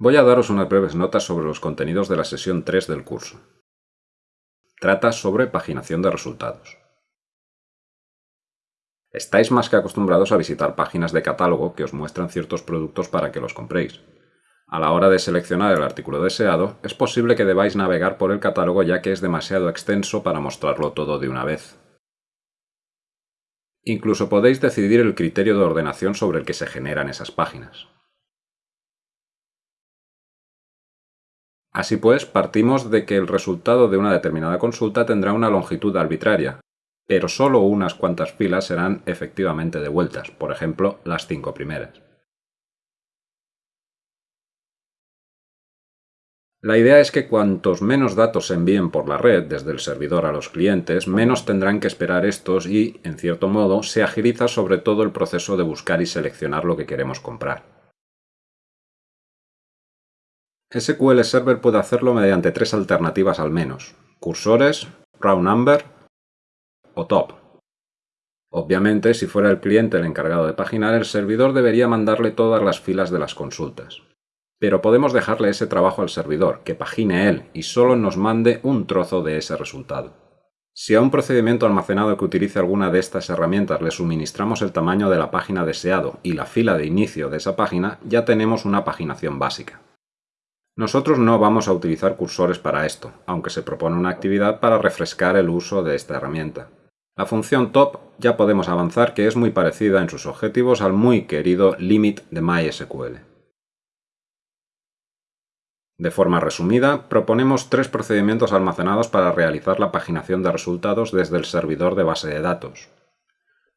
Voy a daros unas breves notas sobre los contenidos de la sesión 3 del curso. Trata sobre paginación de resultados. Estáis más que acostumbrados a visitar páginas de catálogo que os muestran ciertos productos para que los compréis. A la hora de seleccionar el artículo deseado, es posible que debáis navegar por el catálogo ya que es demasiado extenso para mostrarlo todo de una vez. Incluso podéis decidir el criterio de ordenación sobre el que se generan esas páginas. Así pues, partimos de que el resultado de una determinada consulta tendrá una longitud arbitraria, pero solo unas cuantas filas serán efectivamente devueltas, por ejemplo, las cinco primeras. La idea es que cuantos menos datos se envíen por la red desde el servidor a los clientes, menos tendrán que esperar estos y, en cierto modo, se agiliza sobre todo el proceso de buscar y seleccionar lo que queremos comprar. SQL Server puede hacerlo mediante tres alternativas al menos, cursores, round number o top. Obviamente, si fuera el cliente el encargado de paginar, el servidor debería mandarle todas las filas de las consultas. Pero podemos dejarle ese trabajo al servidor, que pagine él y solo nos mande un trozo de ese resultado. Si a un procedimiento almacenado que utilice alguna de estas herramientas le suministramos el tamaño de la página deseado y la fila de inicio de esa página, ya tenemos una paginación básica. Nosotros no vamos a utilizar cursores para esto, aunque se propone una actividad para refrescar el uso de esta herramienta. La función top ya podemos avanzar que es muy parecida en sus objetivos al muy querido limit de MySQL. De forma resumida, proponemos tres procedimientos almacenados para realizar la paginación de resultados desde el servidor de base de datos.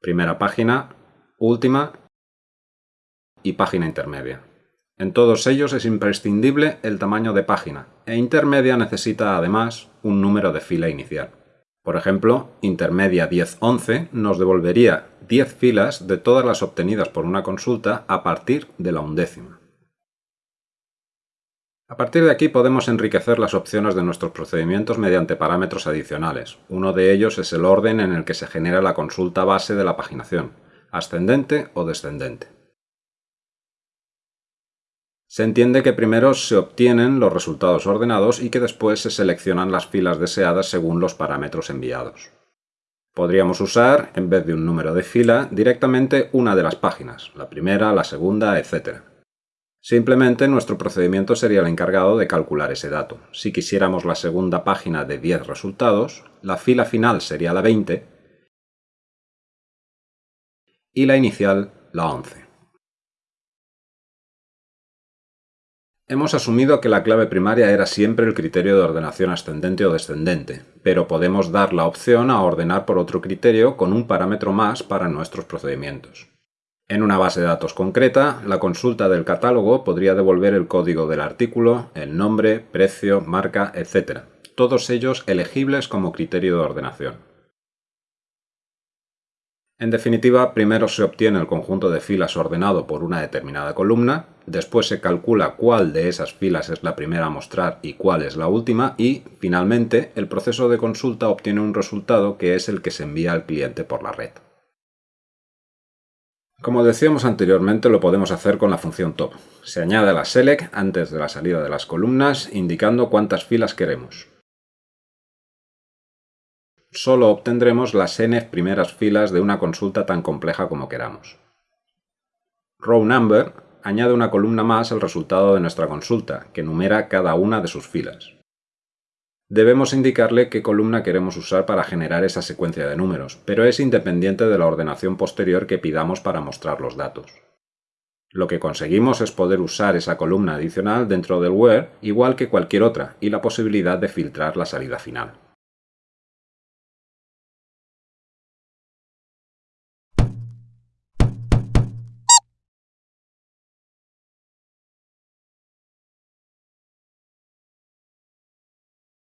Primera página, última y página intermedia. En todos ellos es imprescindible el tamaño de página, e intermedia necesita además un número de fila inicial. Por ejemplo, intermedia 1011 nos devolvería 10 filas de todas las obtenidas por una consulta a partir de la undécima. A partir de aquí podemos enriquecer las opciones de nuestros procedimientos mediante parámetros adicionales. Uno de ellos es el orden en el que se genera la consulta base de la paginación, ascendente o descendente. Se entiende que primero se obtienen los resultados ordenados y que después se seleccionan las filas deseadas según los parámetros enviados. Podríamos usar, en vez de un número de fila, directamente una de las páginas, la primera, la segunda, etc. Simplemente nuestro procedimiento sería el encargado de calcular ese dato. Si quisiéramos la segunda página de 10 resultados, la fila final sería la 20 y la inicial la 11. Hemos asumido que la clave primaria era siempre el criterio de ordenación ascendente o descendente, pero podemos dar la opción a ordenar por otro criterio con un parámetro más para nuestros procedimientos. En una base de datos concreta, la consulta del catálogo podría devolver el código del artículo, el nombre, precio, marca, etc., todos ellos elegibles como criterio de ordenación. En definitiva, primero se obtiene el conjunto de filas ordenado por una determinada columna, después se calcula cuál de esas filas es la primera a mostrar y cuál es la última y, finalmente, el proceso de consulta obtiene un resultado que es el que se envía al cliente por la red. Como decíamos anteriormente, lo podemos hacer con la función top. Se añade la select antes de la salida de las columnas, indicando cuántas filas queremos solo obtendremos las n primeras filas de una consulta tan compleja como queramos. Row number añade una columna más al resultado de nuestra consulta, que numera cada una de sus filas. Debemos indicarle qué columna queremos usar para generar esa secuencia de números, pero es independiente de la ordenación posterior que pidamos para mostrar los datos. Lo que conseguimos es poder usar esa columna adicional dentro del where igual que cualquier otra y la posibilidad de filtrar la salida final.